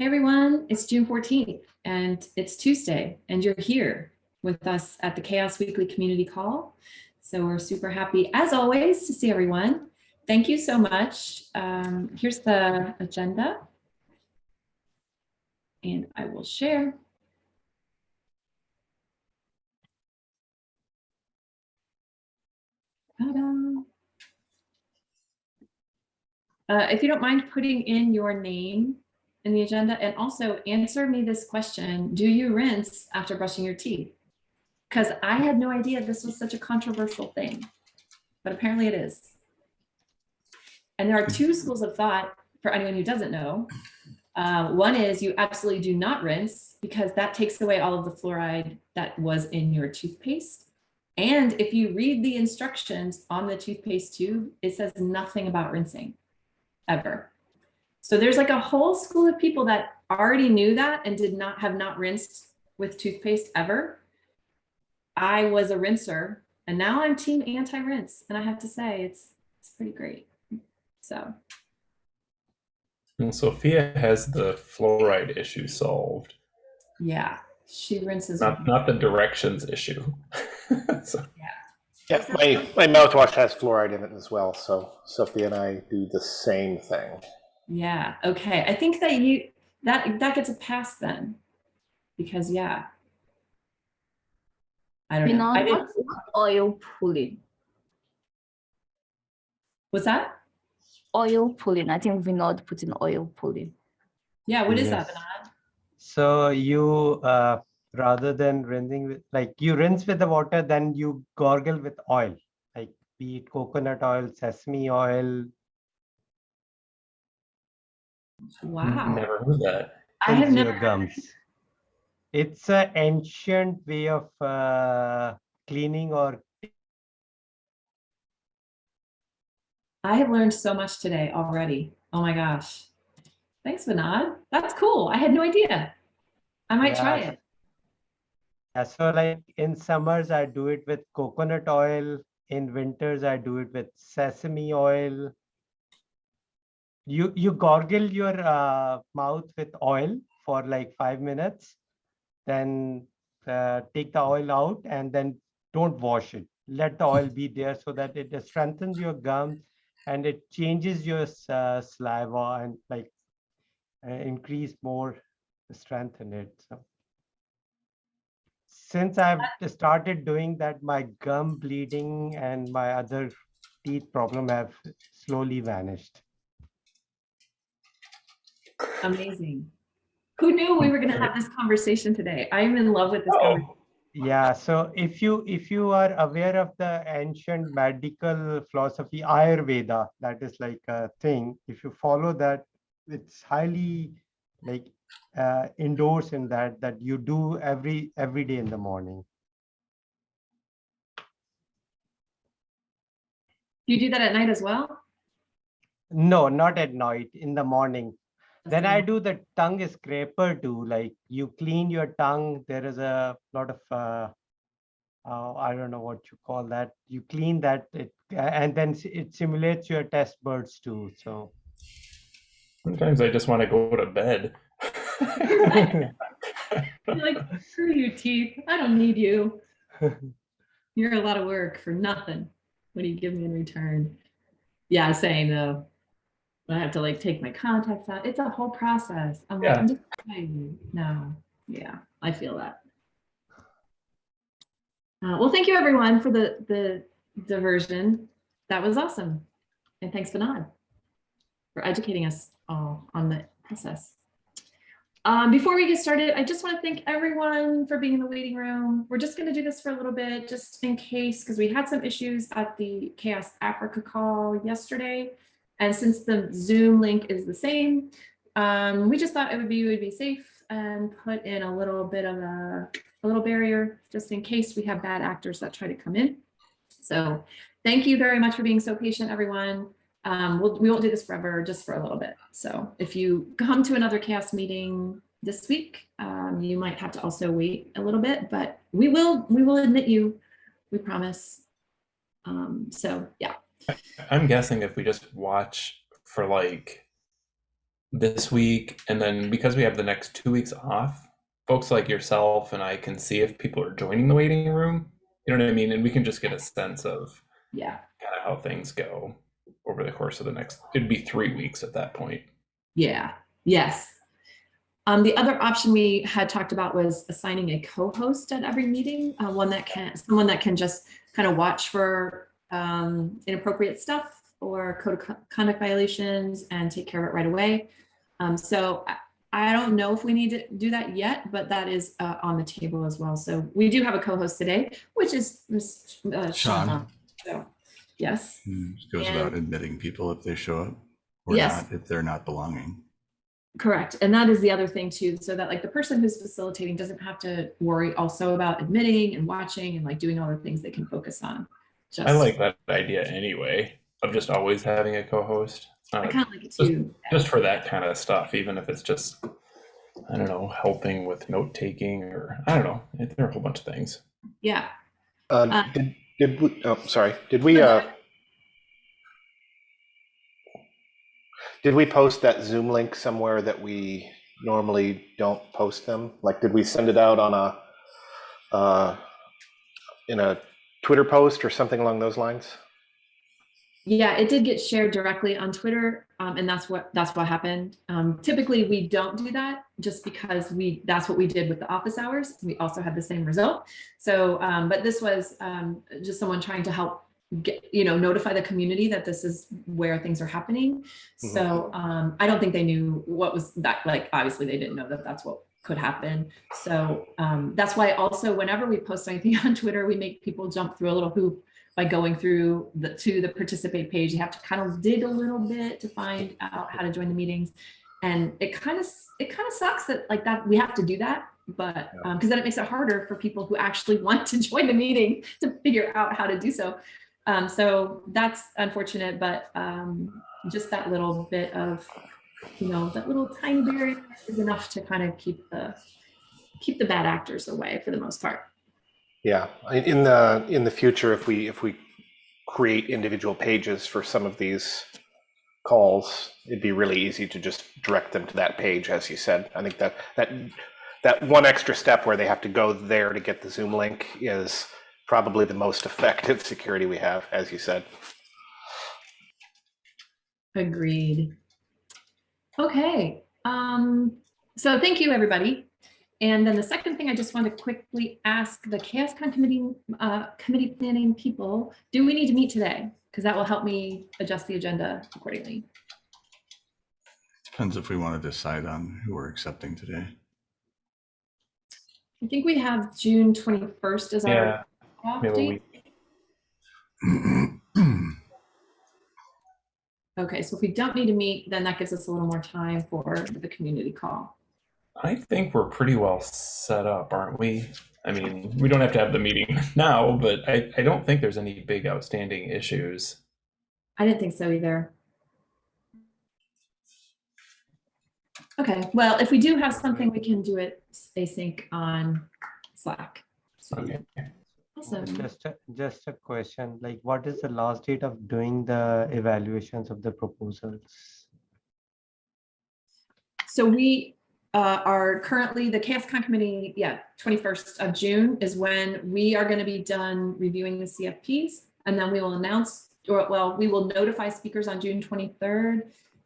Hey everyone, it's June 14th and it's Tuesday and you're here with us at the CHAOSS Weekly Community Call. So we're super happy as always to see everyone. Thank you so much. Um, here's the agenda. And I will share. Uh, if you don't mind putting in your name in the agenda and also answer me this question, do you rinse after brushing your teeth? Because I had no idea this was such a controversial thing, but apparently it is. And there are two schools of thought for anyone who doesn't know. Uh, one is you absolutely do not rinse because that takes away all of the fluoride that was in your toothpaste. And if you read the instructions on the toothpaste tube, it says nothing about rinsing ever. So there's like a whole school of people that already knew that and did not have not rinsed with toothpaste ever. I was a rinser and now I'm team anti-rinse. And I have to say it's, it's pretty great. So. And Sophia has the fluoride issue solved. Yeah, she rinses. Not, not the directions issue. so. Yeah, my, my mouthwash has fluoride in it as well, so Sophie and I do the same thing. Yeah, okay. I think that you that that gets a pass then. Because yeah. I don't You know. know, I what's oil pulling? what's that? Oil pulling. I think Vinod put in oil pulling. Yeah, what is that, Vinod? So you, uh, rather than rinsing with, like you rinse with the water, then you gargle with oil, like be it coconut oil, sesame oil. Wow. I never heard that. I have cleanse never gums. It's an ancient way of uh, cleaning or I have learned so much today already. Oh my gosh. Thanks, Vinod. That's cool. I had no idea. I might try it. Yeah, so like in summers, I do it with coconut oil. In winters, I do it with sesame oil. You you gargle your uh, mouth with oil for like five minutes, then uh, take the oil out and then don't wash it. Let the oil be there so that it strengthens your gum and it changes your uh, saliva and like uh, increase more strength in it. So since I've started doing that, my gum bleeding and my other teeth problem have slowly vanished. Amazing. Who knew we were going to have this conversation today? I am in love with this conversation. Oh, Yeah, so if you if you are aware of the ancient medical philosophy Ayurveda, that is like a thing. If you follow that, it's highly like uh, endorsed in that that you do every every day in the morning. You do that at night as well? No, not at night, in the morning. That's Then I do the tongue scraper too. Like you clean your tongue. There is a lot of uh, uh, I don't know what you call that. You clean that, it, and then it simulates your test birds too. So Sometimes I just want to go to bed. You're like, screw you, teeth. I don't need you. You're a lot of work for nothing. What do you give me in return? Yeah, same though. I have to like take my contacts out. It's a whole process. I'm like, Yeah. I'm just trying. No, yeah, I feel that. Uh, well, thank you everyone for the the diversion. That was awesome, and thanks Vinod for educating us all on the process. Um, before we get started, I just want to thank everyone for being in the waiting room. We're just going to do this for a little bit, just in case, because we had some issues at the CHAOSS Africa call yesterday. And since the Zoom link is the same, um, we just thought it would be would be safe and put in a little bit of a, a little barrier just in case we have bad actors that try to come in. So thank you very much for being so patient, everyone. Um, we'll, we won't do this forever, just for a little bit. So if you come to another CHAOSS meeting this week, um, you might have to also wait a little bit, but we will, we will admit you, we promise. Um, so yeah, I'm guessing if we just watch for like this week, and then because we have the next two weeks off, folks like yourself and I can see if people are joining the waiting room. You know what I mean? And we can just get a sense of Yeah. kind of how things go over the course of the next. It'd be three weeks at that point. Yeah, yes. Um, the other option we had talked about was assigning a co-host at every meeting, uh, one that can, someone that can just kind of watch for um, inappropriate stuff or code of conduct violations and take care of it right away. Um, so I, I don't know if we need to do that yet, but that is uh, on the table as well. So we do have a co-host today, which is Ms. Uh, Sean. Shauna. So, yes. Hmm, it Goes And- about admitting people if they show up or Yes. not, if they're not belonging. Correct. And that is the other thing too, so that like the person who's facilitating doesn't have to worry also about admitting and watching and like doing all the things they can focus on. Just, I like that idea anyway of just always having a co-host. I Uh, kind of like it too. just for that kind of stuff, even if it's just, I don't know, helping with note taking or I don't know. There are a whole bunch of things. Yeah. Uh, Uh, did, did we, oh, sorry, did we, uh, did we post that Zoom link somewhere that we normally don't post them? Like, did we send it out on a, uh, in a Twitter post or something along those lines? Yeah, it did get shared directly on Twitter, um, and that's what that's what happened. Um, typically, we don't do that just because we that's what we did with the office hours. We also had the same result. So, um, but this was um, just someone trying to help get you know notify the community that this is where things are happening. So um, I don't think they knew what was that like. Obviously, they didn't know that that's what could happen. So um, that's why also whenever we post anything on Twitter, we make people jump through a little hoop by going through the to the participate page. You have to kind of dig a little bit to find out how to join the meetings. And it kind of it kind of sucks that like that we have to do that, but because then it makes it harder for people who actually want to join the meeting to figure out how to do so. Um, so that's unfortunate, but um, just that little bit of, you know, that little tiny barrier is enough to kind of keep the keep the bad actors away for the most part. Yeah, in the, in the future, if we, if we create individual pages for some of these calls, it'd be really easy to just direct them to that page, as you said. I think that, that, that one extra step where they have to go there to get the Zoom link is probably the most effective security we have, as you said. Agreed. Okay, um, so thank you, everybody. And then the second thing I just want to quickly ask the CHAOSScon committee, uh, committee planning people, do we need to meet today? Because that will help me adjust the agenda accordingly. Depends if we want to decide on who we're accepting today. I think we have June 21st as Yeah, our off we date. Okay, so if we don't need to meet, then that gives us a little more time for the community call. I think we're pretty well set up, aren't we? I mean, we don't have to have the meeting now, but I, I don't think there's any big outstanding issues. I didn't think so either. Okay, well, if we do have something, we can do it async on Slack. So, Okay. Awesome. Just a, just a question, like what is the last date of doing the evaluations of the proposals? So we uh, are currently, the CHAOSScon committee, yeah, 21st of June is when we are going to be done reviewing the CFPs. And then we will announce, or well, we will notify speakers on June 23rd.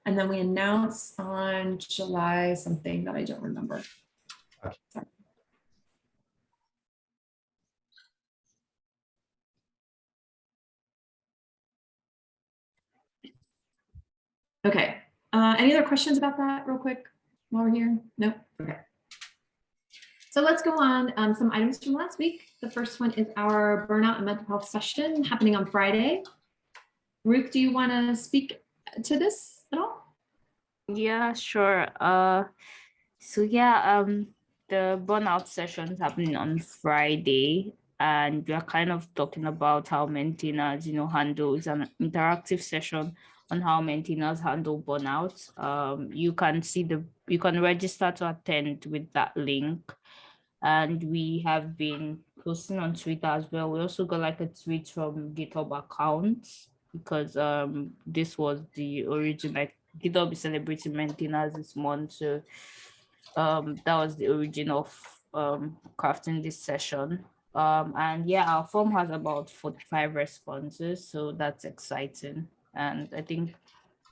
And then we announce on July something that I don't remember. Sorry. Okay, uh, any other questions about that real quick while we're here? Nope, okay. So let's go on, um, some items from last week. The first one is our burnout and mental health session happening on Friday. Ruth, do you want to speak to this at all? Yeah, sure. Uh, so yeah, um, the burnout session's happening on Friday, and we are kind of talking about how maintainers, you know, handle it's an interactive session on how maintainers handle burnout. Um, you can see the you can register to attend with that link, and we have been posting on Twitter as well. We also got like a tweet from GitHub account because um this was the origin like GitHub is celebrating maintainers this month. So um, that was the origin of um, crafting this session. Um, and yeah, our form has about 45 responses, so that's exciting. And I think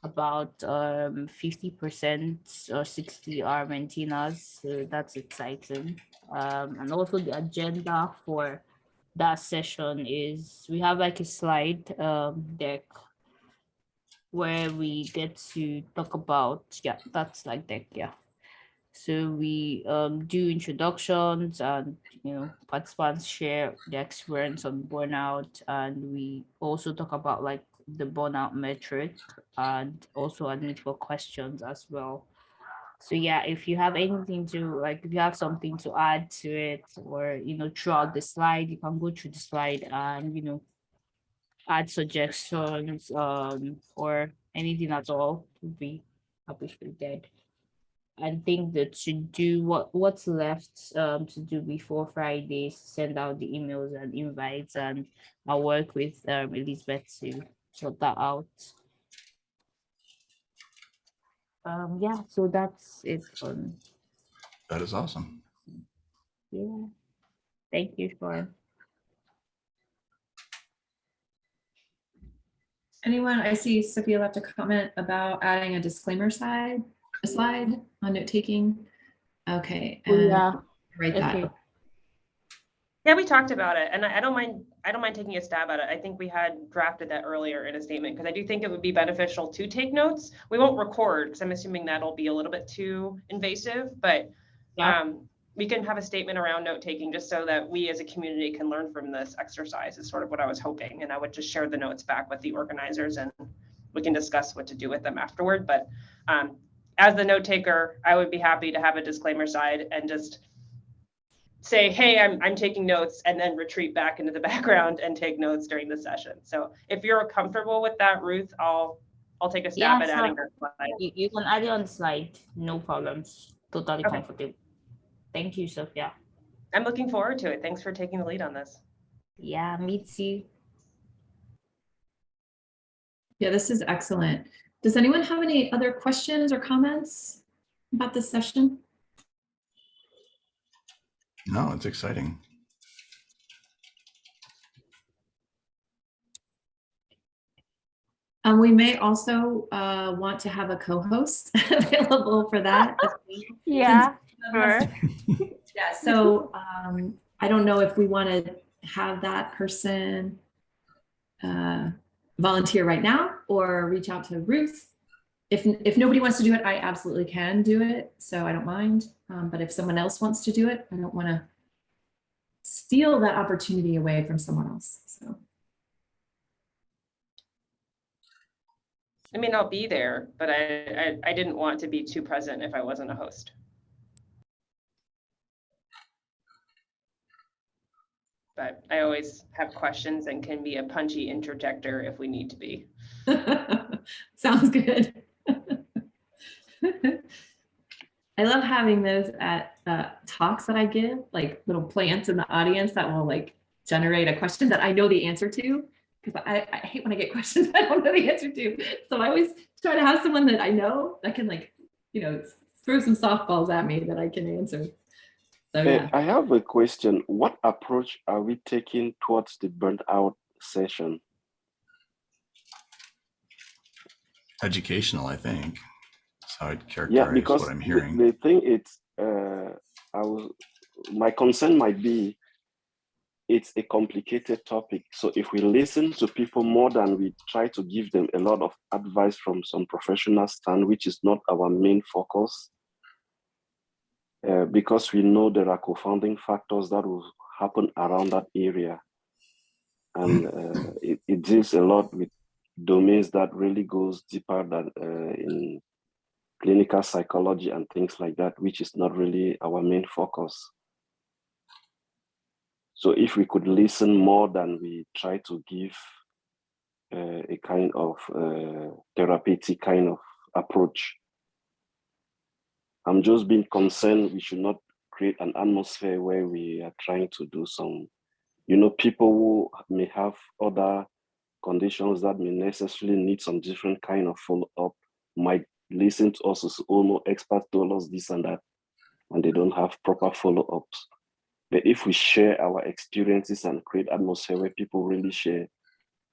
about um 50% or 60 are maintainers, so that's exciting. Um, and also the agenda for that session is we have like a slide um deck where we get to talk about yeah that's like deck yeah so we um do introductions and you know participants share their experience on burnout and we also talk about like the burnout metric and also admit for questions as well. So yeah if you have anything to like if you have something to add to it or you know throughout the slide you can go through the slide and you know add suggestions um or anything at all. Would be appreciated I think that to do what what's left um to do before Friday, send out the emails and invites and I'll work with um Elizabeth to sort that out. Um yeah, so that's it on That is awesome. yeah. Thank you, Sean. Anyone, I see Sophia left a comment about adding a disclaimer slide, a slide on note taking. Okay. Oh, and yeah, Write that. okay. Yeah, we talked about it and I, I don't mind, I don't mind taking a stab at it. I think we had drafted that earlier in a statement because I do think it would be beneficial to take notes. We won't record because I'm assuming that'll be a little bit too invasive, but Yeah. um, we can have a statement around note taking just so that we as a community can learn from this exercise is sort of what I was hoping. And I would just share the notes back with the organizers and we can discuss what to do with them afterward. But um, as the note taker, I would be happy to have a disclaimer side and just say, hey, I'm, I'm taking notes and then retreat back into the background and take notes during the session. So if you're comfortable with that, Ruth, I'll, I'll take a stab Yeah, at adding sure. that slide. You, you can add it on the slide, no problems, totally Okay. comfortable. Thank you, Sophia. I'm looking forward to it. Thanks for taking the lead on this. Yeah, me too. Yeah, this is excellent. Does anyone have any other questions or comments about this session? No, it's exciting. Um, we may also uh, want to have a co-host available for that. Yeah, Sure. sure. Yeah, so um, I don't know if we want to have that person uh, volunteer right now or reach out to Ruth. If, if nobody wants to do it, I absolutely can do it, so I don't mind. Um, but if someone else wants to do it, I don't want to steal that opportunity away from someone else, so. I mean, I'll be there, but I, I, I didn't want to be too present if I wasn't a host. But I always have questions and can be a punchy interjector if we need to be. Sounds good. I love having those at uh, talks that I give, like little plants in the audience that will like generate a question that I know the answer to. Because I, I hate when I get questions I don't know the answer to. So I always try to have someone that I know that can like, you know, throw some softballs at me that I can answer. So yeah. I have a question. What approach are we taking towards the burnt out session? Educational, I think. That's how I'd Yeah, characterize because what I'm the, hearing. the thing it's uh, I was my concern might be it's a complicated topic. So if we listen to people more than we try to give them a lot of advice from some professional stand, which is not our main focus, uh, because we know there are confounding factors that will happen around that area. And uh, it, it deals a lot with domains that really goes deeper than uh, in clinical psychology and things like that, which is not really our main focus. So if we could listen more than we try to give uh, a kind of uh, therapeutic kind of approach. I'm just being concerned we should not create an atmosphere where we are trying to do some, you know, people who may have other conditions that may necessarily need some different kind of follow-up might listen to us as experts told us this and that, and they don't have proper follow-ups. But if we share our experiences and create atmosphere where people really share,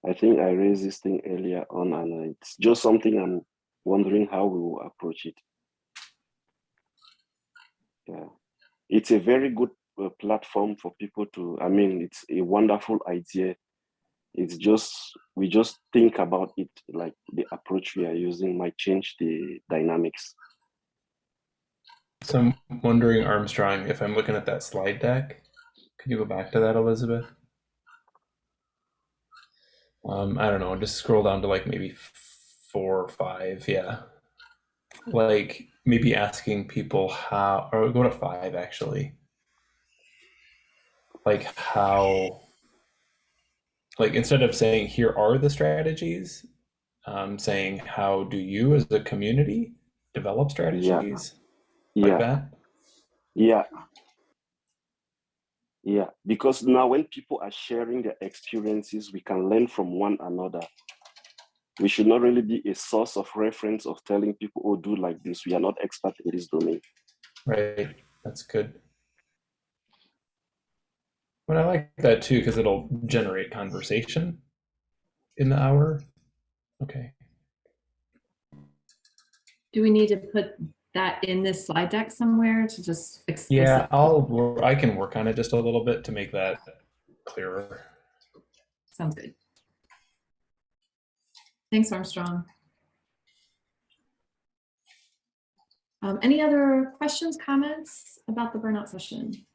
I think I raised this thing earlier on, and it's just something I'm wondering how we will approach it. Yeah, it's a very good uh, platform for people to. I mean, it's a wonderful idea. It's just we just think about it like the approach we are using might change the dynamics. So I'm wondering, Armstrong, if I'm looking at that slide deck, could you go back to that, Elizabeth? Um, I don't know, just scroll down to like maybe four or five, yeah. Like maybe asking people how, or go to five actually. Like how, like instead of saying here are the strategies, um, saying how do you as a community develop strategies? like Yeah, that. yeah. Yeah, because now when people are sharing their experiences, we can learn from one another. We should not really be a source of reference of telling people, oh, do like this. We are not expert in this domain. Right. That's good. But I like that too because it'll generate conversation in the hour. Okay. Do we need to put that in this slide deck somewhere to just Yeah. I'll I can work on it just a little bit to make that clearer. Sounds good. Thanks, Armstrong. Um, any other questions, comments about the burnout session?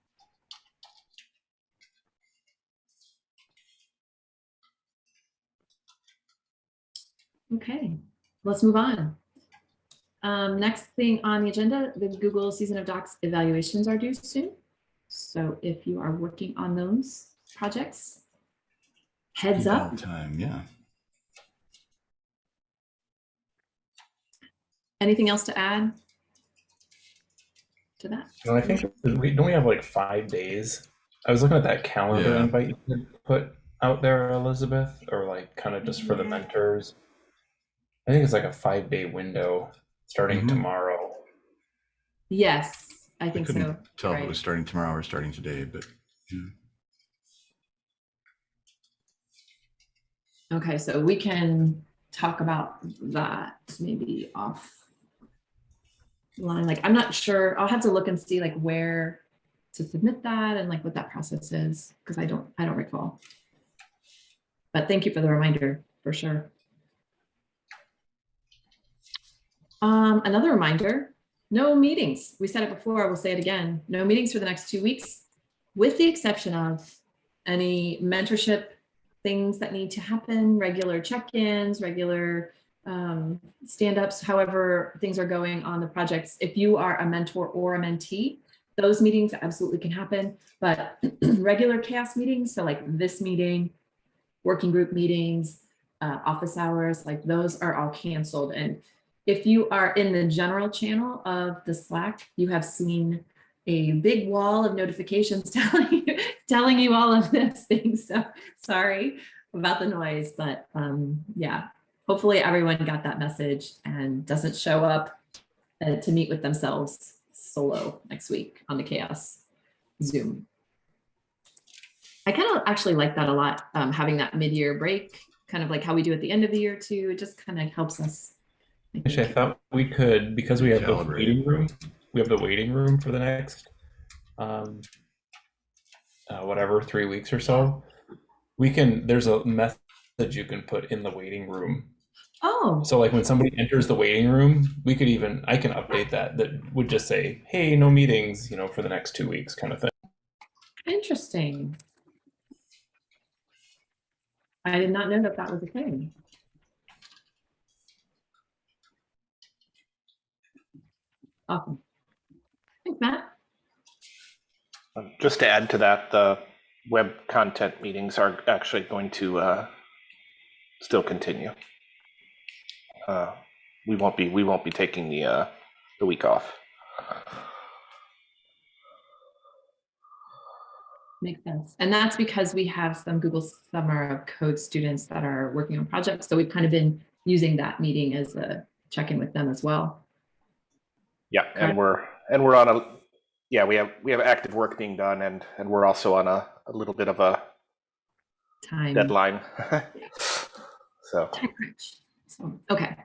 Okay, let's move on. Um, next thing on the agenda, the Google Season of Docs evaluations are due soon. So if you are working on those projects, heads up. Time, yeah. Anything else to add to that? And I think we don't we have like five days. I was looking at that calendar Yeah. invite you had put out there, Elizabeth, or like kind of just for the mentors. I think it's like a five day window starting Mhm. tomorrow. Yes, I I think so. couldn't tell if it right. was starting tomorrow or starting today, but yeah. Okay, so we can talk about that maybe off line. Like, I'm not sure. I'll have to look and see like where to submit that and like what that process is, because I don't, I don't recall. But thank you for the reminder, for sure. Um, another reminder, no meetings. We said it before, we'll say it again. No meetings for the next two weeks, with the exception of any mentorship things that need to happen, regular check-ins, regular um, stand-ups, however things are going on the projects. If you are a mentor or a mentee, those meetings absolutely can happen, but regular CHAOSS meetings, so like this meeting, working group meetings, uh, office hours, like those are all canceled. And if you are in the general channel of the Slack, you have seen a big wall of notifications telling you, telling you all of this thing. So sorry about the noise, but um, yeah, hopefully everyone got that message and doesn't show up uh, to meet with themselves solo next week on the CHAOSS Zoom. I kind of actually like that a lot, um, having that mid-year break, kind of like how we do at the end of the year too. It just kind of helps us. I Actually, I thought we could because we have the Calibrate. waiting room. We have the waiting room for the next, um, uh, whatever, three weeks or so. We can. There's a message you can put in the waiting room. Oh, So like when somebody enters the waiting room, we could even I can update that. That would just say, "Hey, no meetings," you know, for the next two weeks, kind of thing. interesting. I did not know that that was a thing. Awesome. Thanks, Matt. Um, Just to add to that, the web content meetings are actually going to uh, still continue. Uh, We won't be, we won't be taking the, uh, the week off. Makes sense. And that's because we have some Google Summer of Code students that are working on projects. So we've kind of been using that meeting as a check in with them as well. Yeah, Okay. and we're and we're on a yeah we have we have active work being done and and we're also on a, a little bit of a Time. deadline. so time crunch. So, okay.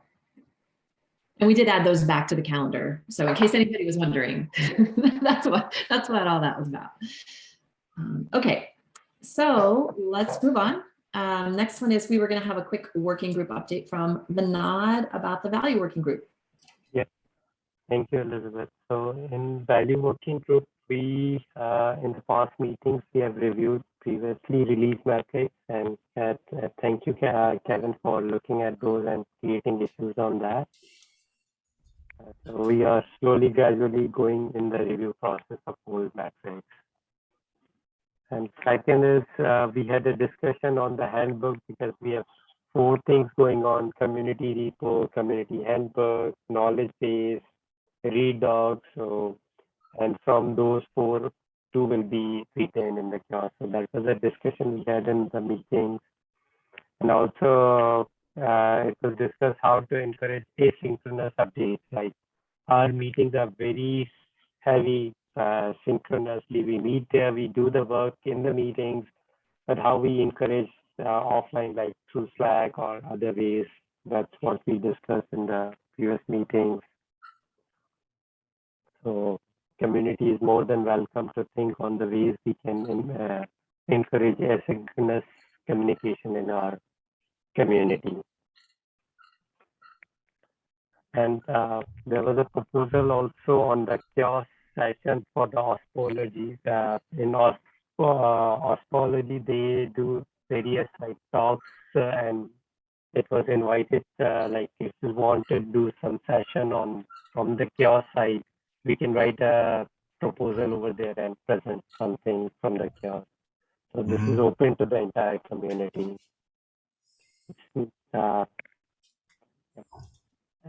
And we did add those back to the calendar. So in case anybody was wondering, that's what that's what all that was about. Um, okay, so let's move on. Um, next one is we were going to have a quick working group update from Vinod about the value working group. Thank you, Elizabeth. So in value working group, we, uh, in the past meetings, we have reviewed previously released metrics and uh, thank you, uh, Kevin, for looking at those and creating issues on that. So we are slowly, gradually going in the review process of old metrics. And second is, uh, we had a discussion on the handbook because we have four things going on, community repo, community handbook, knowledge base, read. So, and from those four, two will be retained in the class. So that was a discussion we had in the meetings. And also, uh, it was discussed how to encourage asynchronous updates. Like our meetings are very heavy uh, synchronously. We meet there, we do the work in the meetings, but how we encourage uh, offline, like through Slack or other ways. That's what we discussed in the previous meetings. So community is more than welcome to think on the ways we can uh, encourage asynchronous communication in our community. And uh, there was a proposal also on the CHAOSS session for the OSPOlogy. Uh, in os uh, OSPOlogy, they do various like talks uh, and it was invited uh, like if you want to do some session on from the CHAOSS side we can write a proposal over there and present something from the CHAOSS. So this is open to the entire community. Uh,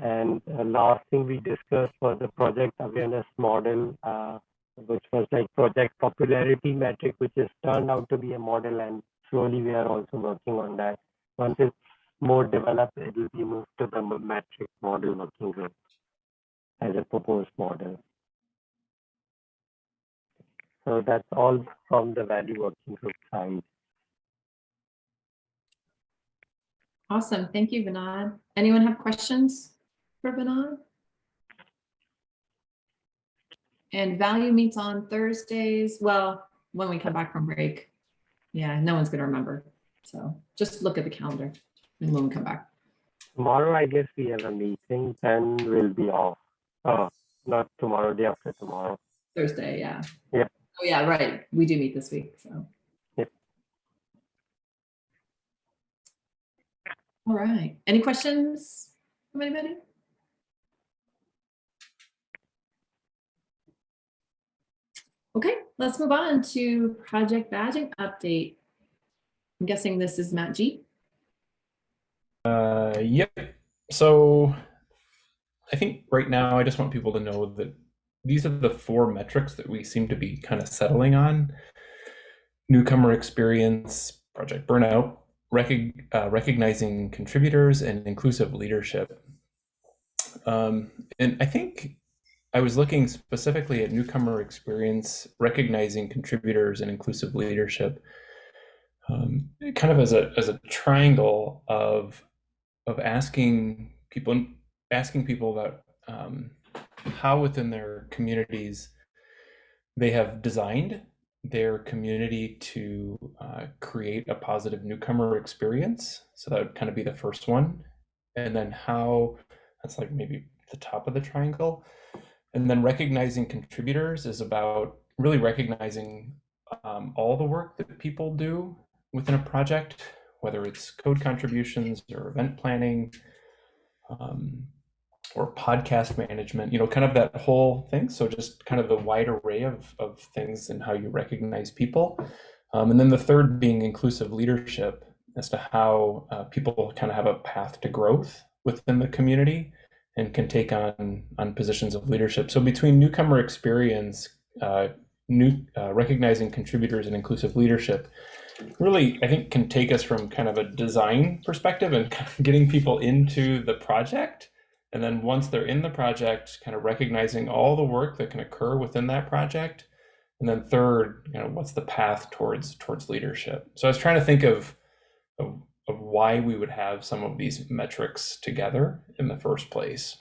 and uh, last thing we discussed was the project awareness model, uh, which was like project popularity metric, which has turned out to be a model and slowly we are also working on that. Once it's more developed, it will be moved to the metric model working group as a proposed model. So that's all from the value working group side. Awesome. Thank you, Vinod. Anyone have questions for Vinod? And value meets on Thursdays. Well, when we come back from break. Yeah, no one's going to remember. So just look at the calendar and when we come back. Tomorrow, I guess we have a meeting and we'll be off. Oh, not tomorrow, day after tomorrow. Thursday, yeah. Yeah. Oh, yeah, right. We do meet this week, so. Yep. All right. Any questions from anybody? Okay, let's move on to project badging update. I'm guessing this is Matt G. Uh, yep. So I think right now I just want people to know that these are the four metrics that we seem to be kind of settling on. Newcomer experience, project burnout, recog uh, recognizing contributors, and inclusive leadership. Um, and I think I was looking specifically at newcomer experience, recognizing contributors, and inclusive leadership, um, kind of as a as a triangle of of asking people asking people about um, how within their communities they have designed their community to uh, create a positive newcomer experience. So that would kind of be the first one. And then how that's like maybe the top of the triangle. And then recognizing contributors is about really recognizing um, all the work that people do within a project, whether it's code contributions or event planning, um, or podcast management, you know, kind of that whole thing. So just kind of the wide array of, of things and how you recognize people. Um, and then the third being inclusive leadership as to how uh, people kind of have a path to growth within the community and can take on on positions of leadership. So between newcomer experience, uh, new uh, recognizing contributors and inclusive leadership, really I think can take us from kind of a design perspective and kind of getting people into the project And then once they're in the project, kind of recognizing all the work that can occur within that project. And then third, you know, what's the path towards towards leadership? So I was trying to think of, of of why we would have some of these metrics together in the first place.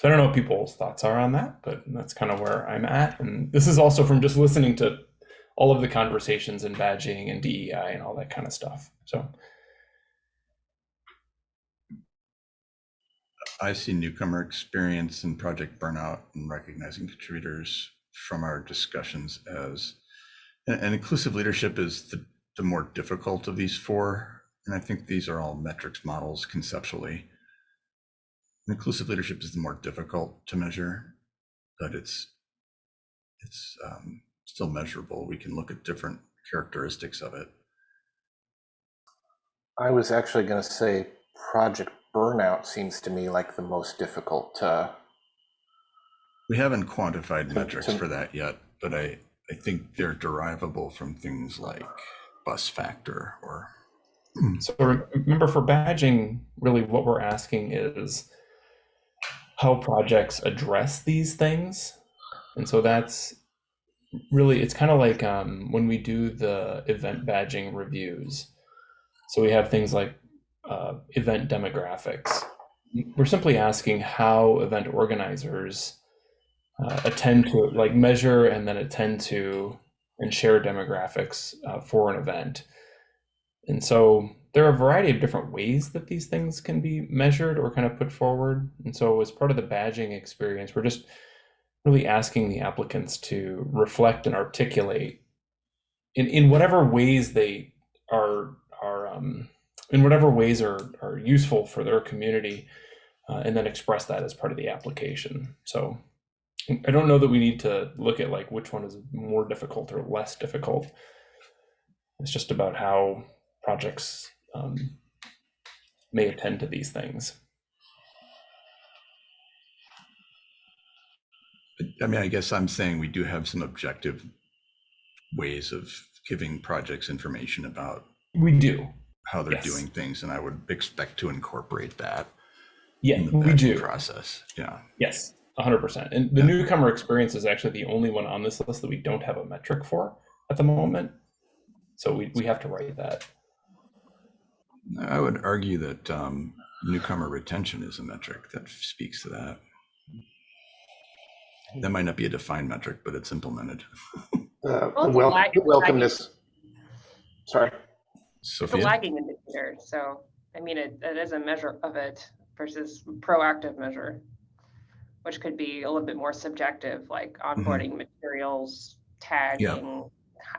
So I don't know what people's thoughts are on that, but that's kind of where I'm at. And this is also from just listening to all of the conversations and badging and DEI and all that kind of stuff. So I see newcomer experience and project burnout and recognizing contributors from our discussions as, and, and inclusive leadership is the, the more difficult of these four. And I think these are all metrics models conceptually. Inclusive leadership is the more difficult to measure, but it's it's um, still measurable. We can look at different characteristics of it. I was actually going to say project burnout seems to me like the most difficult to. We haven't quantified To- metrics to- for that yet, but I, I think they're derivable from things like bus factor or So remember for badging, really what we're asking is how projects address these things. And so that's really, it's kind of like um, when we do the event badging reviews. So we have things like uh, event demographics. We're simply asking how event organizers uh, attend to, like measure and then attend to and share demographics uh, for an event. And so there are a variety of different ways that these things can be measured or kind of put forward. And so as part of the badging experience, we're just really asking the applicants to reflect and articulate in, in whatever ways they are are um, in whatever ways are are useful for their community, uh, and then express that as part of the application. So I don't know that we need to look at like which one is more difficult or less difficult. It's just about how projects um, may attend to these things. I mean, I guess I'm saying we do have some objective ways of giving projects information about We do. How they're Yes. doing things, and I would expect to incorporate that Yeah, in the we do. process. Yeah. Yes, 100%. And the Yeah. newcomer experience is actually the only one on this list that we don't have a metric for at the moment. So we, we have to write that. I would argue that um, newcomer retention is a metric that speaks to that. That might not be a defined metric, but it's implemented. Uh, Well, it's welcomeness. Sorry. It's a lagging indicator, so, I mean, it, it is a measure of it versus proactive measure, which could be a little bit more subjective, like onboarding materials, tagging,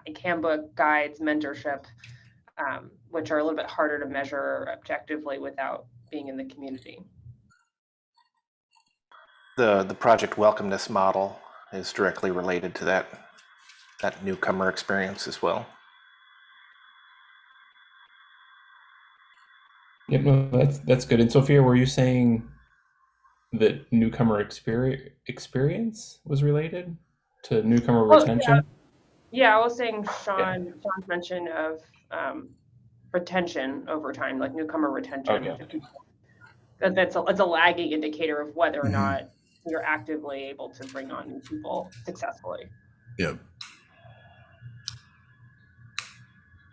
h- handbook, guides, mentorship, um, which are a little bit harder to measure objectively without being in the community. The, the project welcomeness model is directly related to that, that newcomer experience as well. Yep, no, that's that's good. And Sophia, were you saying that newcomer experience experience was related to newcomer Oh, retention? Yeah, I was saying Sean, Sean's mention of um, retention over time, like newcomer retention. Okay. That, that's a, it's a lagging indicator of whether or Mhm. not you're actively able to bring on new people successfully. Yep.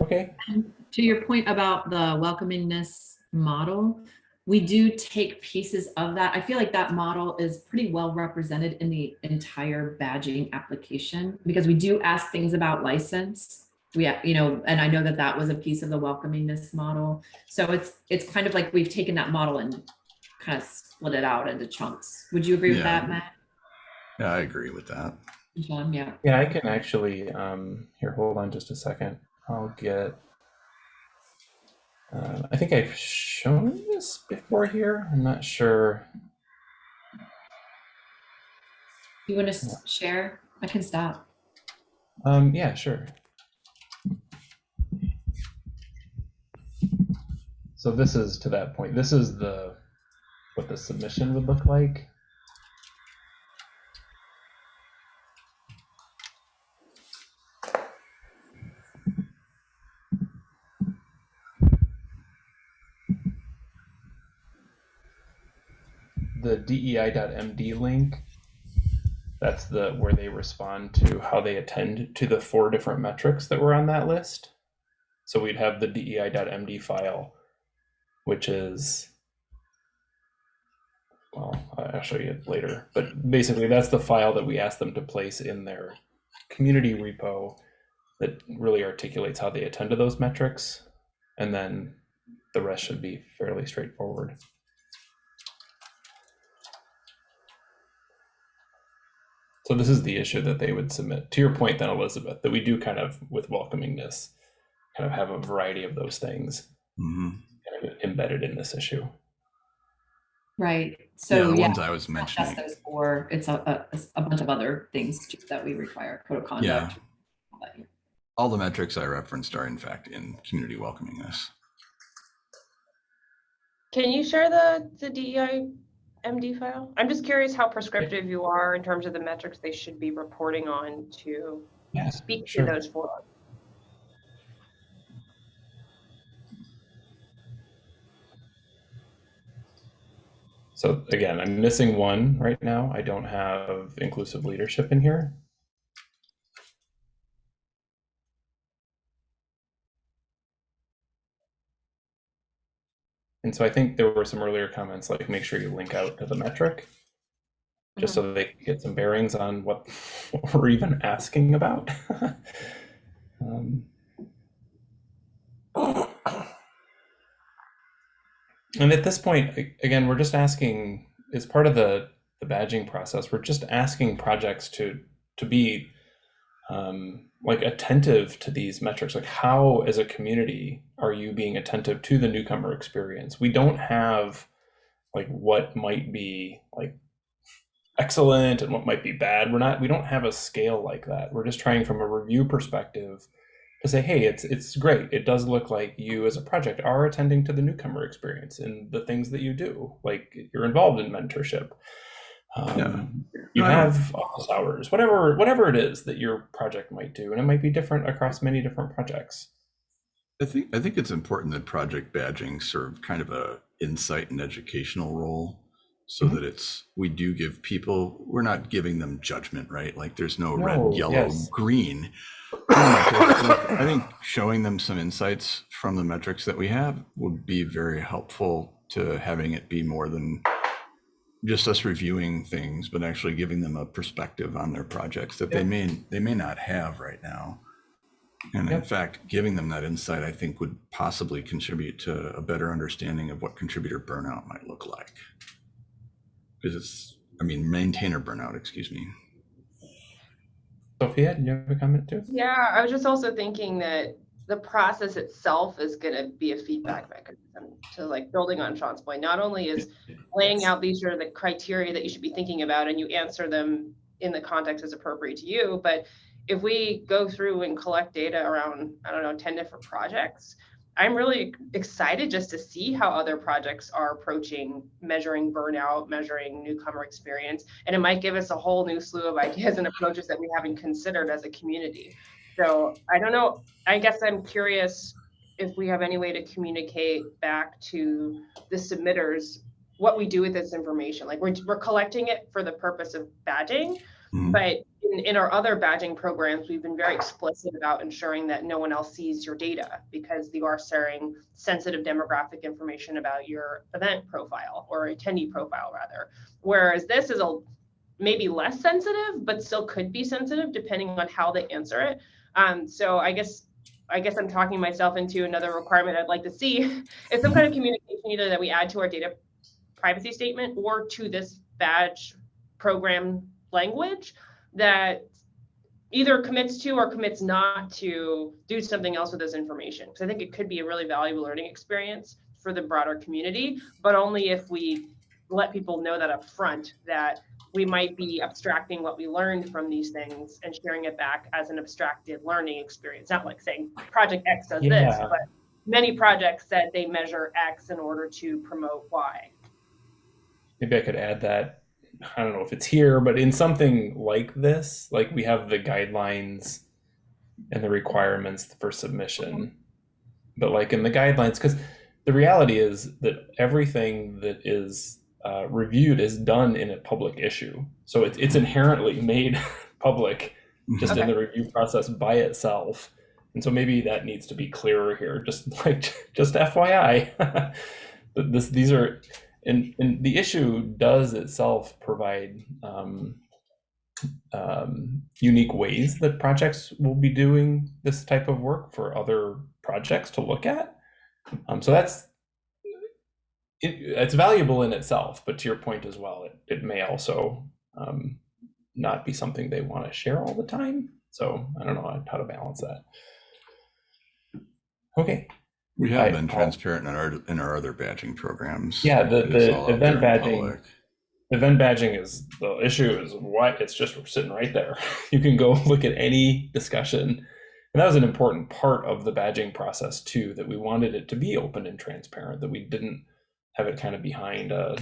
Okay. To your point about the welcomingness model, we do take pieces of that. I feel like that model is pretty well represented in the entire badging application because we do ask things about license. We, ha- you know, and I know that that was a piece of the welcomingness model. So it's, it's kind of like we've taken that model and kind of split it out into chunks. Would you agree with that, Matt? Yeah, I agree with that. Sean, yeah. Yeah, I can actually, um, here, hold on just a second. I'll get, uh, I think I've shown this before here. I'm not sure. You want to share? I can stop. Um, yeah, sure. So this is to that point. This is the, what the submission would look like. The DEI.MD link, that's the where they respond to how they attend to the four different metrics that were on that list. So we'd have the DEI.MD file, which is well, I'll show you it later. But basically, that's the file that we asked them to place in their community repo that really articulates how they attend to those metrics. And then the rest should be fairly straightforward. So this is the issue that they would submit. To your point then, Elizabeth, that we do kind of, with welcomingness, kind of have a variety of those things hmm kind of embedded in this issue. Right. So Yeah, So the yeah, ones I was not just mentioning. those four, it's a, a, a bunch of other things too that we require, code of conduct. Yeah. all. All the metrics I referenced are in fact in community welcomingness. Can you share the, the DEI MD file? I'm just curious how prescriptive you are in terms of the metrics they should be reporting on to Yes. speak to those four. So again, I'm missing one right now. I don't have inclusive leadership in here. And so I think there were some earlier comments like make sure you link out to the metric just so they can get some bearings on what, what we're even asking about. um, and at this point, again, we're just asking as part of the the badging process, we're just asking projects to to be um, like attentive to these metrics. Like, how as a community are you being attentive to the newcomer experience? We don't have like what might be like excellent and what might be bad. We're not. We don't have a scale like that. We're just trying from a review perspective to say, hey, it's it's great. It does look like you as a project are attending to the newcomer experience and the things that you do. Like you're involved in mentorship. Um, Yeah. You have office hours, whatever whatever it is that your project might do, and it might be different across many different projects. I think I think it's important that project badging serve kind of a insight and educational role so Mhm. that it's we do give people we're not giving them judgment right like there's no, No, red yellow yes. green i think showing them some insights from the metrics that we have would be very helpful to having it be more than just us reviewing things but actually giving them a perspective on their projects that they may they may not have right now and in fact, giving them that insight, I think, would possibly contribute to a better understanding of what contributor burnout might look like. Because it's, I mean, maintainer burnout, excuse me. Sophia, do you have a comment too? Yeah, I was just also thinking that the process itself is going to be a feedback mechanism to like building on Sean's point. Not only is laying out these are the criteria that you should be thinking about and you answer them in the context as appropriate to you, but if we go through and collect data around, I don't know, 10 different projects, I'm really excited just to see how other projects are approaching measuring burnout, measuring newcomer experience, and it might give us a whole new slew of ideas and approaches that we haven't considered as a community. So I don't know. I guess I'm curious if we have any way to communicate back to the submitters what we do with this information. Like we're, we're collecting it for the purpose of badging, Mhm. but in, in our other badging programs, we've been very explicit about ensuring that no one else sees your data because you are sharing sensitive demographic information about your event profile or attendee profile rather. Whereas this is a maybe less sensitive, but still could be sensitive depending on how they answer it. Um, so I guess I guess I'm talking myself into another requirement I'd like to see is some kind of communication either that we add to our data privacy statement or to this badge program language that either commits to or commits not to do something else with this information. Because I think it could be a really valuable learning experience for the broader community, but only if we let people know that up front that we might be abstracting what we learned from these things and sharing it back as an abstracted learning experience. Not like saying project X does this, but many projects said they measure X in order to promote Y. maybe I could add that. I don't know if it's here, but in something like this, like we have the guidelines and the requirements for submission. Mm-hmm. But like in the guidelines, because the reality is that everything that is uh, reviewed is done in a public issue. So it's it's inherently made public just in the review process by itself. And so maybe that needs to be clearer here. Just like just FYI, that this these are and and the issue does itself provide um, um, unique ways that projects will be doing this type of work for other projects to look at. Um, so that's it, it's valuable in itself, but to your point as well, it, it may also um, not be something they want to share all the time. So I don't know how to balance that. Okay. We have I- been I'll- transparent in our, in our other badging programs. Yeah, the- the event badging-. Event badging is the issue is why it's just sitting right there. You can go look at any discussion. And that was an important part of the badging process too, that we wanted it to be open and transparent, that we didn't have it kind of behind uh,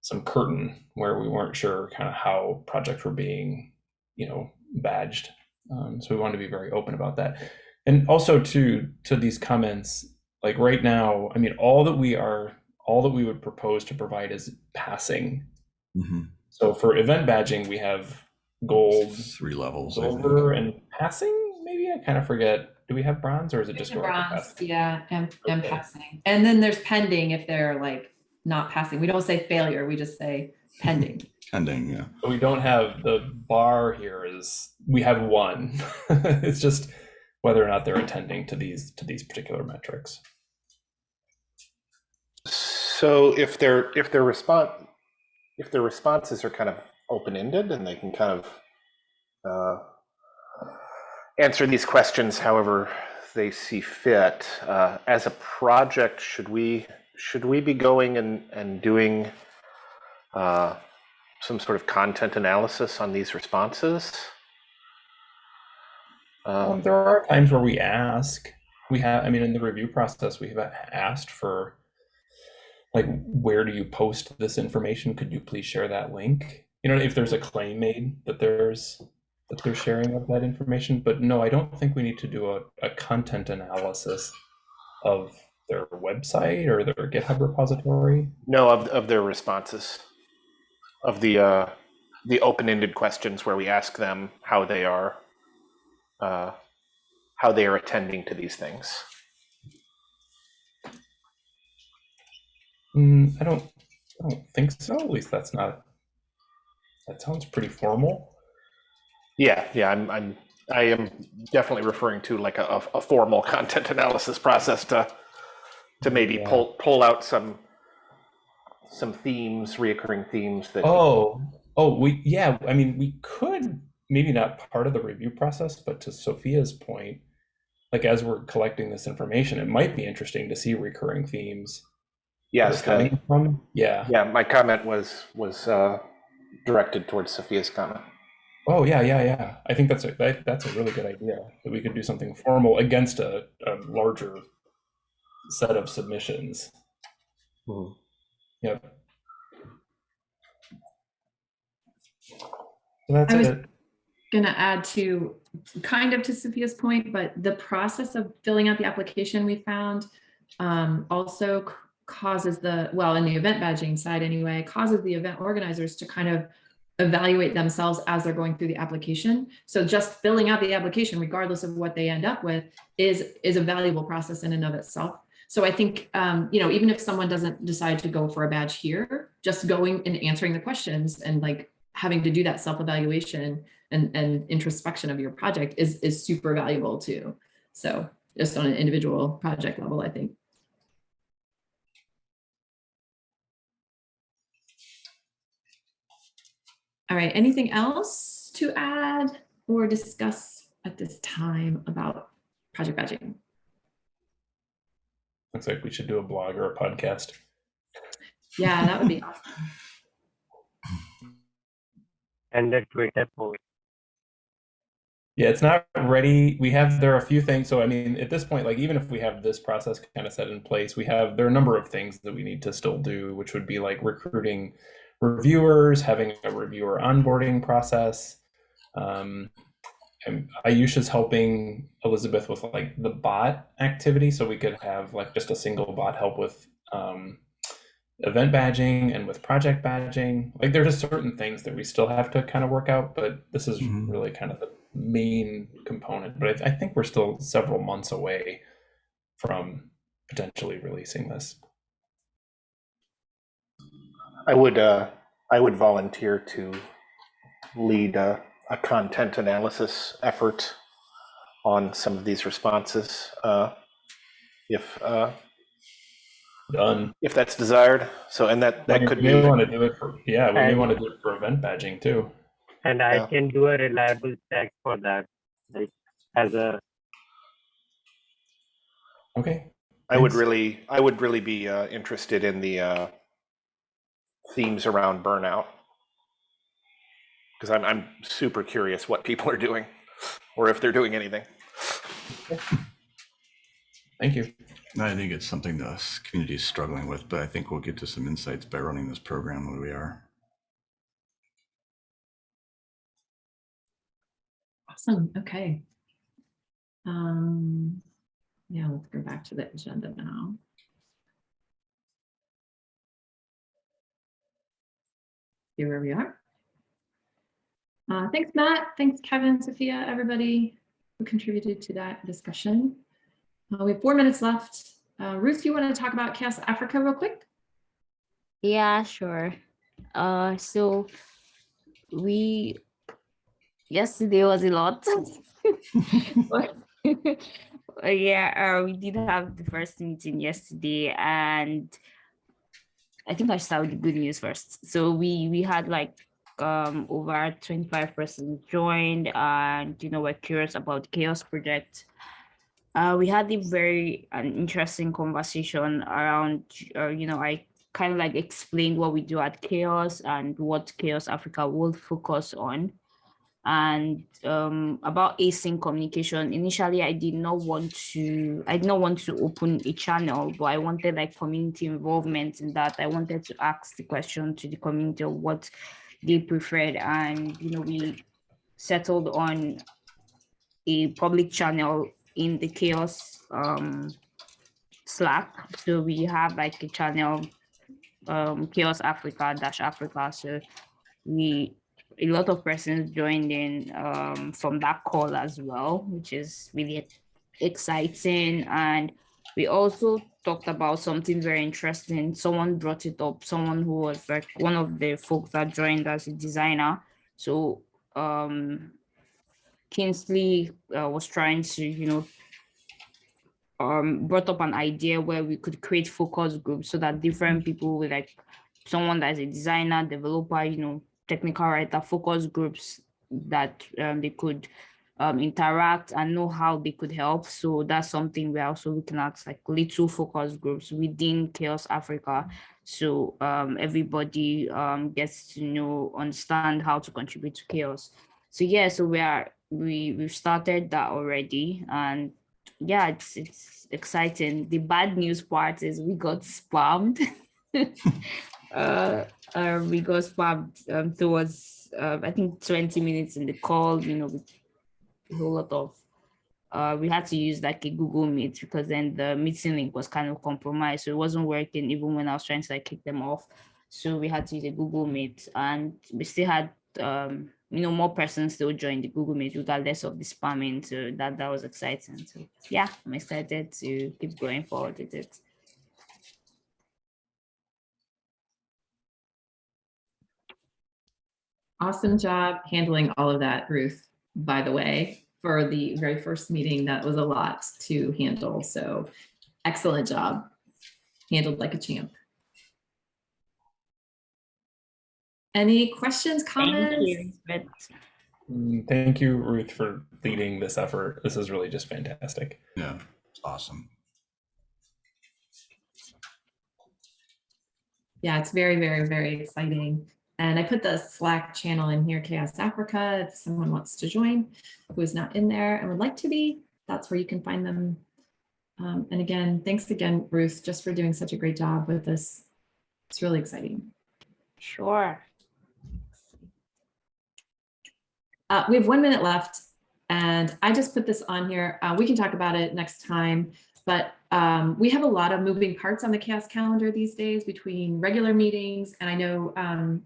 some curtain where we weren't sure kind of how projects were being, you know, badged. Um, so we wanted to be very open about that. And also to to these comments, like right now, I mean, all that we are, all that we would propose to provide is passing. Mhm. So for event badging, we have gold, Three levels. Silver, and passing. Maybe I kind of forget. Do we have bronze, or is it just go Bronze, passing? yeah, and, and Okay. passing. And then there's pending if they're like not passing. We don't say failure, we just say pending. Pending, yeah. But we don't have the bar here. Is we have one. it's just whether or not they're attending to these to these particular metrics. So if their if their response if their responses are kind of open ended and they can kind of uh, answer these questions however they see fit, uh, as a project, should we should we be going and and doing uh, some sort of content analysis on these responses? Um, Um, there are times where we ask. We have, I mean, in the review process, we have asked for, like, where do you post this information? Could you please share that link? You know, if there's a claim made that there's that they're sharing of that information. But no, I don't think we need to do a, a content analysis of their website or their GitHub repository. No, of, of their responses, of the uh, the open-ended questions where we ask them how they are, uh, how they are attending to these things. Mm, I don't, I don't think so. At least that's not. That sounds pretty formal. Yeah, yeah, I'm, I'm, I am definitely referring to like a, a formal content analysis process to, to maybe Yeah. pull pull out some, some themes, reoccurring themes that. Oh, oh, we, yeah, I mean, we could, maybe not part of the review process, but to Sophia's point, like as we're collecting this information, it might be interesting to see recurring themes. Yes, coming from. Yeah. yeah, my comment was was uh, directed towards Sophia's comment. Oh, yeah, yeah, yeah. I think that's a, that, that's a really good idea, that we could do something formal against a, a larger set of submissions. Mhm. Yep. So that's I was- it. Gonna add to, kind of to Sophia's point, but the process of filling out the application we found um, also causes the, well, in the event badging side anyway, causes the event organizers to kind of evaluate themselves as they're going through the application. So just filling out the application, regardless of what they end up with, is is a valuable process in and of itself. So I think, um, you know, even if someone doesn't decide to go for a badge here, just going and answering the questions and like having to do that self-evaluation and, and introspection of your project is, is super valuable too. So just on an individual project level, I think. All right, anything else to add or discuss at this time about project badging? Looks like we should do a blog or a podcast. Yeah, that would be awesome. And the Twitter post. Yeah, it's not ready. We have there are a few things. So I mean, at this point, like even if we have this process kind of set in place, we have there are a number of things that we need to still do, which would be like recruiting reviewers, having a reviewer onboarding process. Um, and Ayusha's helping Elizabeth with like the bot activity, so we could have like just a single bot help with um, event badging and with project badging. Like there are just certain things that we still have to kind of work out, but this is Mhm. really kind of the main component. But I, I think we're still several months away from potentially releasing this. I would, uh, I would volunteer to lead a, a content analysis effort on some of these responses, uh, if, uh, Done. if that's desired. So, and that, that We could may be, want to do it for yeah, we may And- want to do it for event badging too. And I Yeah. can do a reliable check for that, like as a, Okay. I would really, I would really be, uh, interested in the, uh, themes around burnout. Because I'm, I'm super curious what people are doing, or if they're doing anything. Thank you. No, I think it's something the s- community is struggling with, but I think we'll get to some insights by running this program where we are. Awesome, okay. Um, yeah, let's go back to the agenda now. Here where we are. Uh, thanks, Matt. Thanks, Kevin, Sophia, everybody who contributed to that discussion. Uh, we have four minutes left. Uh, Ruth, you want to talk about CHAOSS Africa real quick? Yeah, sure. Uh, so we yesterday was a lot. But- yeah, uh, we did have the first meeting yesterday, and I think I start with the good news first. So we we had like um over 25 persons joined, and you know we're curious about CHAOSS Project. Uh, we had a very an interesting conversation around, uh, you know, I kind of like explained what we do at CHAOSS and what CHAOSS Africa will focus on. And um, about async communication, initially I did not want to, I did not want to open a channel, but I wanted like community involvement in that. I wanted to ask the question to the community of what they preferred. And, you know, we settled on a public channel in the CHAOSS um slack so we have like a channel um CHAOSS africa dash africa so we a lot of persons joined in um from that call as well which is really exciting. And we also talked about something very interesting. Someone brought it up someone who was like one of the folks that joined as a designer. So um Kingsley uh, was trying to, you know, um, brought up an idea where we could create focus groups so that different people with like someone that's a designer, developer, you know, technical writer, focus groups that um, they could um, interact and know how they could help. So that's something we're also looking at, like little focus groups within CHAOSS Africa. So um, everybody um, gets to know, understand how to contribute to CHAOSS. So yeah, so we are we we've started that already, and yeah, it's it's exciting. The bad news part is we got spammed. uh, uh, we got spammed um, towards uh, I think 20 minutes in the call, you know, with a whole lot of uh, we had to use like a Google Meet because then the meeting link was kind of compromised. So it wasn't working even when I was trying to like kick them off. So we had to use a Google Meet and we still had um, you know, more persons still join the Google Meet regardless of the spamming. So that that was exciting. So yeah, I'm excited to keep going forward with it. Awesome job handling all of that, Ruth, by the way, for the very first meeting. That was a lot to handle. So excellent job. Handled like a champ. Any questions, Thank comments? you. Mm, Thank you, Ruth, for leading this effort. This is really just fantastic. Yeah, it's awesome. Yeah, it's very, very, very exciting. And I put the Slack channel in here, CHAOSS Africa, if someone wants to join who is not in there and would like to be, that's where you can find them. Um, and again, thanks again, Ruth, just for doing such a great job with this. It's really exciting. sure. Uh, we have one minute left and I just put this on here. Uh, we can talk about it next time, But um, we have a lot of moving parts on the CHAOSS calendar these days between regular meetings. And I know um,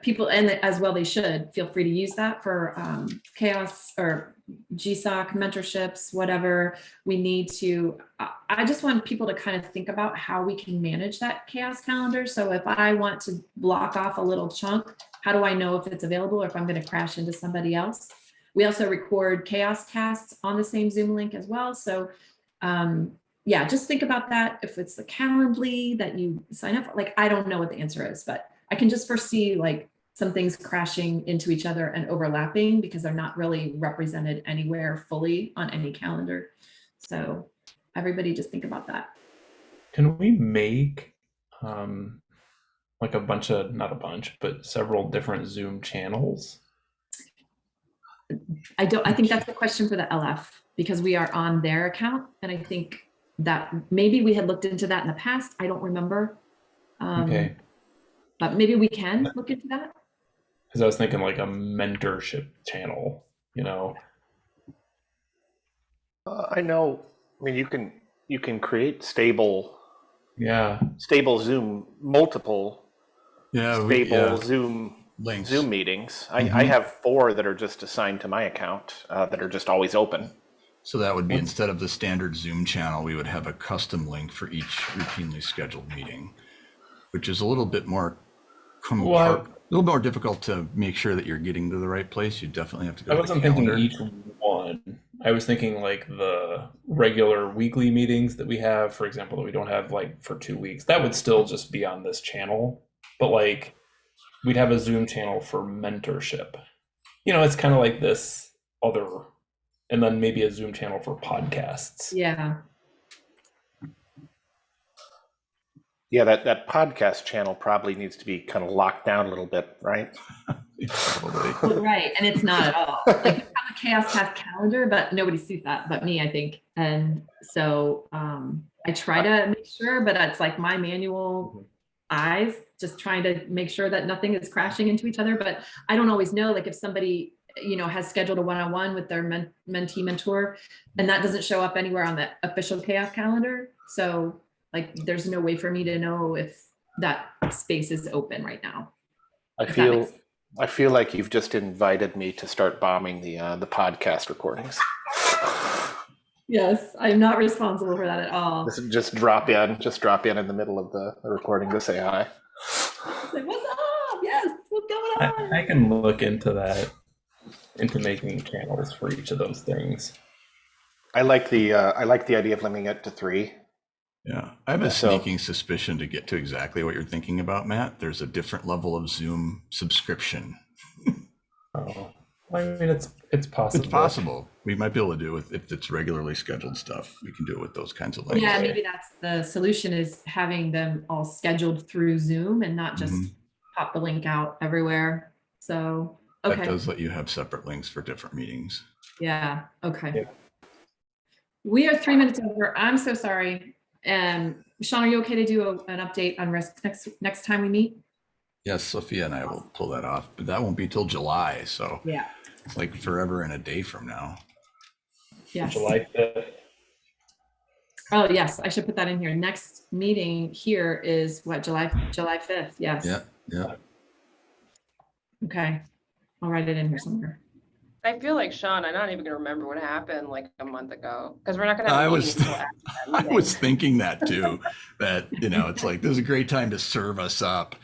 people, and as well they should, feel free to use that for um, CHAOSS or GSOC mentorships, whatever we need to. I- I just want people to kind of think about how we can manage that CHAOSS calendar. So if I want to block off a little chunk, how do I know if it's available or if I'm going to crash into somebody else? We also record CHAOSScasts on the same Zoom link as well. So um, yeah, just think about that. If it's the Calendly that you sign up, for, like, I don't know what the answer is, but I can just foresee like some things crashing into each other and overlapping because they're not really represented anywhere fully on any calendar. So everybody just think about that. Can we make um, like a bunch of, not a bunch, but several different Zoom channels? I don't, I think that's a question for the LF because we are on their account. And I think that maybe we had looked into that in the past. I don't remember. Um, Okay, But maybe we can look into that. because I was thinking like a mentorship channel, you know? Uh, I know, I mean, you can, you can create stable, Yeah, stable Zoom, multiple Yeah, we, yeah, stable Zoom, links. Zoom meetings. I, I Mhm. have four that are just assigned to my account, uh, that are just always open. So that would be instead of the standard Zoom channel, we would have a custom link for each routinely scheduled meeting, which is a little bit more compar- Well, a little more difficult to make sure that you're getting to the right place. You definitely have to go I to the wasn't thinking each one. I was thinking like the regular weekly meetings that we have, for example, that we don't have like for two weeks. That would still just be on this channel, but like we'd have a Zoom channel for mentorship. You know, it's kind of like this other, and then maybe a Zoom channel for podcasts. Yeah. Yeah, that, that podcast channel probably needs to be kind of locked down a little bit, right? Probably. Right, and it's not at all. Like you have a CHAOSScast calendar, but nobody sees that but me, I think. And so um I try to make sure, but it's like my manual eyes, just trying to make sure that nothing is crashing into each other. But I don't always know, like if somebody, you know, has scheduled a one-on-one with their men- mentee mentor, and that doesn't show up anywhere on the official CHAOSS calendar. So like there's no way for me to know if that space is open right now. I feel, I feel like you've just invited me to start bombing the, uh, the podcast recordings. Yes, I'm not responsible for that at all. Just, just drop in, just drop in in the middle of the, the recording to say hi. Like, what's up? Yes, what's going on? I, I can look into that, into making channels for each of those things. I like the, uh, I like the idea of limiting it to three. Yeah, I have a So- sneaking suspicion to get to exactly what you're thinking about, Matt. There's a different level of Zoom subscription. Oh, I mean, it's it's possible. It's possible. We might be able to do it with, if it's regularly scheduled stuff. We can do it with those kinds of links. Yeah, maybe that's the solution is having them all scheduled through Zoom and not just Mhm. pop the link out everywhere. So, That okay, does let you have separate links for different meetings. yeah, okay. Yeah. We are three minutes over. I'm so sorry. Um, Sean, are you okay to do a- an update on risk next, next time we meet? Yes, Sophia and I will pull that off, but that won't be till July. So Yeah. it's like forever and a day from now. Yes. July fifth. Oh, yes, I should put that in here. Next meeting here is what, July, July 5th? Yes. Yeah, yeah. Okay. I'll write it in here somewhere. I feel like Sean, I'm not even gonna remember what happened like a month ago, because we're not gonna have I a was- meeting until after that I was thinking that too, that, you know, it's like, this is a great time to serve us up.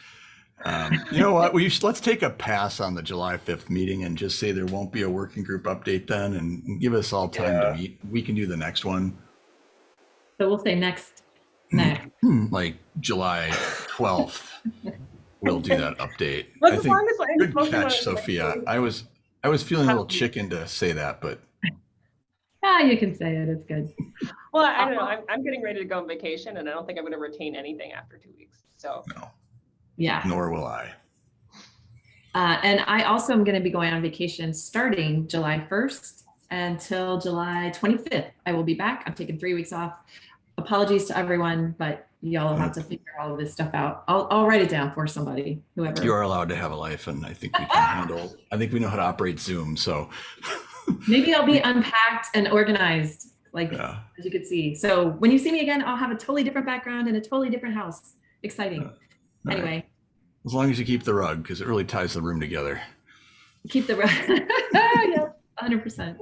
Um, you know what? We should, let's take a pass on the July 5th meeting and just say there won't be a working group update then and give us all time Yeah. to meet. We can do the next one, So we'll say next, next. like July 12th. We'll do that update. But I think, as I- as good long as I- catch, Sophia. I was, I was feeling a little chicken to say that, but Yeah, you can say it. It's good. Well, I don't know, I'm, I'm getting ready to go on vacation and I don't think I'm gonna retain anything after two weeks, so. no, Yeah. nor will I. Uh, and I also am going to be going on vacation starting July 1st until July 25th. I will be back. I'm taking three weeks off. Apologies to everyone, but y'all have to mm. figure all of this stuff out. I'll, I'll write it down for somebody, whoever. You are allowed to have a life and I think we can handle, I think we know how to operate Zoom. So Maybe I'll be unpacked and organized like Yeah. as you could see. So when you see me again, I'll have a totally different background and a totally different house. Exciting. Uh, all right. Anyway, As long as you keep the rug, because it really ties the room together. keep the rug. yeah, 100%.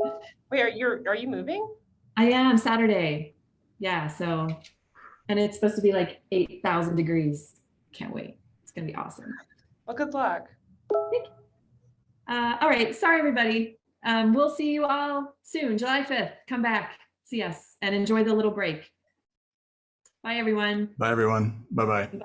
Wait, are you, are you moving? I am Saturday. Yeah, so and it's supposed to be like 8,000 degrees. Can't wait. It's going to be awesome. Well, good luck. Uh, all right, sorry everybody. Um, we'll see you all soon, July 5th. Come back, see us and enjoy the little break. Bye everyone. Bye, everyone. Bye-bye. Bye.